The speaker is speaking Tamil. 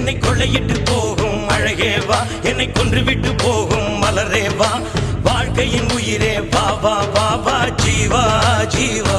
என்னை கொள்ளையிட்டு போகும். அழகே வா என்னை கொன்றுவிட்டு போகும். மலரேவா வாழ்க்கையின் உயிரே வா வா வா வா ஜீவா ஜீவா.